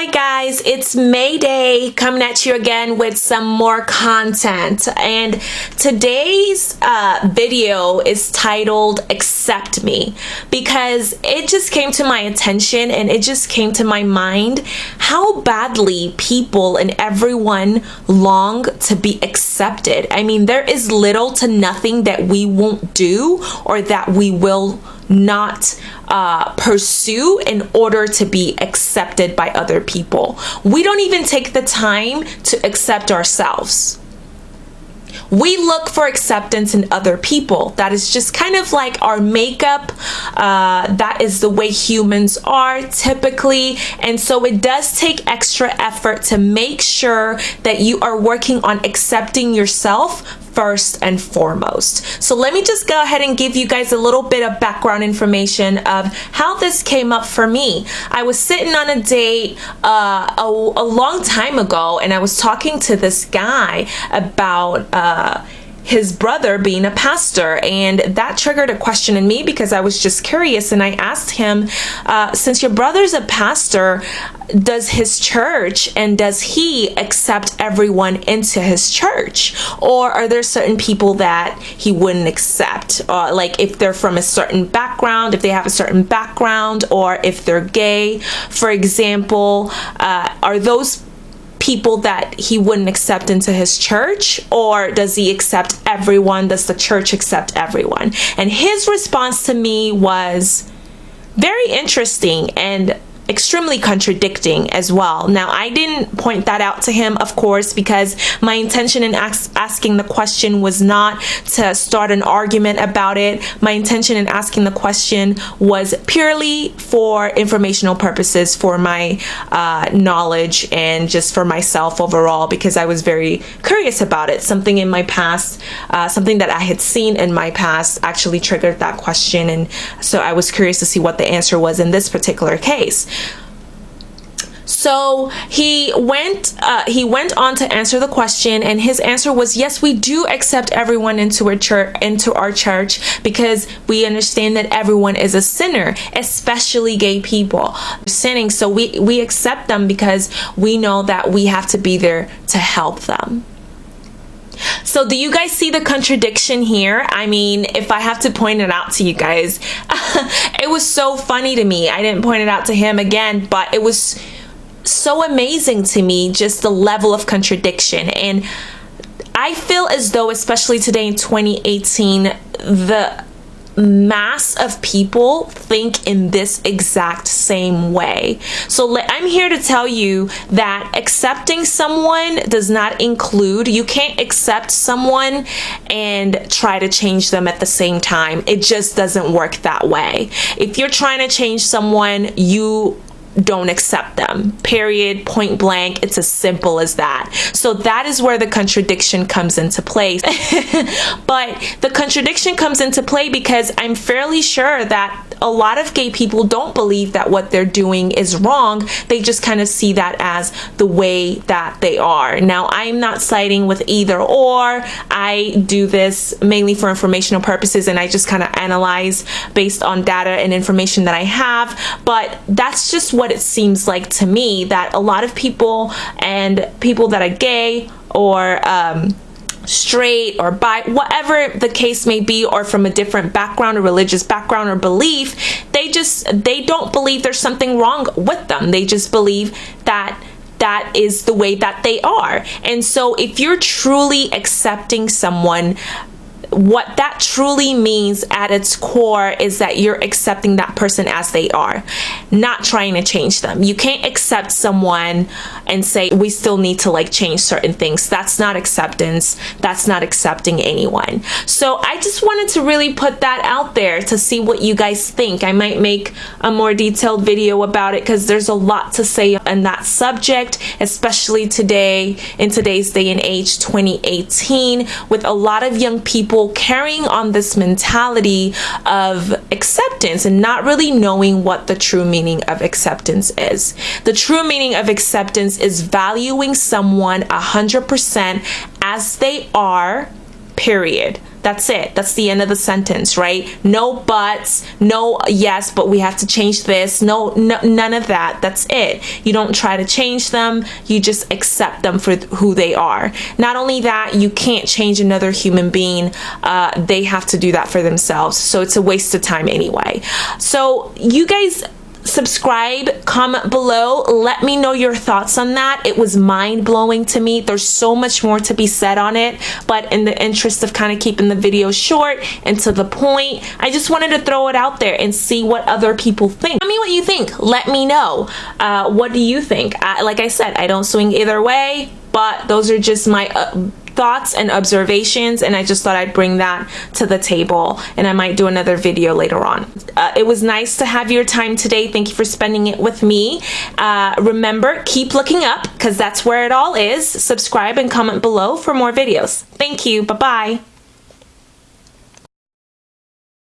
Hi guys, it's Mayday coming at you again with some more content. And today's uh, video is titled Accept Me because it just came to my attention and it just came to my mind how badly people and everyone long to be accepted. I mean there is little to nothing that we won't do or that we will not uh, pursue in order to be accepted by other people. We don't even take the time to accept ourselves. We look for acceptance in other people. That is just kind of like our makeup. Uh, that is the way humans are typically. And so it does take extra effort to make sure that you are working on accepting yourself first and foremost. So let me just go ahead and give you guys a little bit of background information of how this came up for me. I was sitting on a date uh, a, a, long time ago and I was talking to this guy about uh, his brother being a pastor and that triggered a question in me because I was just curious and I asked him uh, since your brother's a pastor does his church and does he accept everyone into his church? Or are there certain people that he wouldn't accept? Uh, like if they're from a certain background if they have a certain background or if they're gay? For example uh, are those people that he wouldn't accept into his church? Or does he accept everyone? Does the church accept everyone? And his response to me was very interesting and extremely contradicting as well. Now, I didn't point that out to him, of course, because my intention in asking the question was not to start an argument about it. My intention in asking the question was purely for informational purposes, for my uh, knowledge and just for myself overall, because I was very curious about it. Something in my past, uh, something that I had seen in my past actually triggered that question. And so I was curious to see what the answer was in this particular case. So he went uh, he went on to answer the question and his answer was yes we do accept everyone into our church into our church because we understand that everyone is a sinner especially gay people sinning so we we accept them because we know that we have to be there to help them. So do you guys see the contradiction here? I mean, if I have to point it out to you guys, it was so funny to me. I didn't point it out to him again, but it was so amazing to me, just the level of contradiction. And I feel as though, especially today in 2018, the mass of people think in this exact same way. So I'm here to tell you that accepting someone does not include, you can't accept someone and try to change them at the same time. It just doesn't work that way. If you're trying to change someone, you don't accept them. Period, point blank. It's as simple as that. So that is where the contradiction comes into play. but the contradiction comes into play because I'm fairly sure that a lot of gay people don't believe that what they're doing is wrong. They just kind of see that as the way that they are. Now, I'm not siding with either or. I do this mainly for informational purposes and I just kind of analyze based on data and information that I have. But that's just what it seems like to me that a lot of people and people that are gay or um, straight or bi, whatever the case may be, or from a different background or religious background or belief, they just, they don't believe there's something wrong with them. They just believe that that is the way that they are. And so if you're truly accepting someone what that truly means at its core is that you're accepting that person as they are, not trying to change them. You can't accept someone and say, we still need to like change certain things. That's not acceptance. That's not accepting anyone. So I just wanted to really put that out there to see what you guys think. I might make a more detailed video about it because there's a lot to say on that subject, especially today, in today's day and age, 2018, with a lot of young people carrying on this mentality of acceptance and not really knowing what the true meaning of acceptance is. The true meaning of acceptance is valuing someone 100% as they are, period. That's it. That's the end of the sentence, right? No buts, no yes, but we have to change this. No, no none of that. That's it. You don't try to change them. You just accept them for who they are. Not only that, you can't change another human being. Uh, they have to do that for themselves. So it's a waste of time anyway. So you guys subscribe, comment below. Let me know your thoughts on that. It was mind blowing to me. There's so much more to be said on it, but in the interest of kind of keeping the video short and to the point, I just wanted to throw it out there and see what other people think. Tell me what you think. Let me know. Uh, what do you think? I, like I said, I don't swing either way, but those are just my uh, thoughts and observations and I just thought I'd bring that to the table and I might do another video later on. Uh, it was nice to have your time today. Thank you for spending it with me. Uh, remember, keep looking up because that's where it all is. Subscribe and comment below for more videos. Thank you. Bye-bye.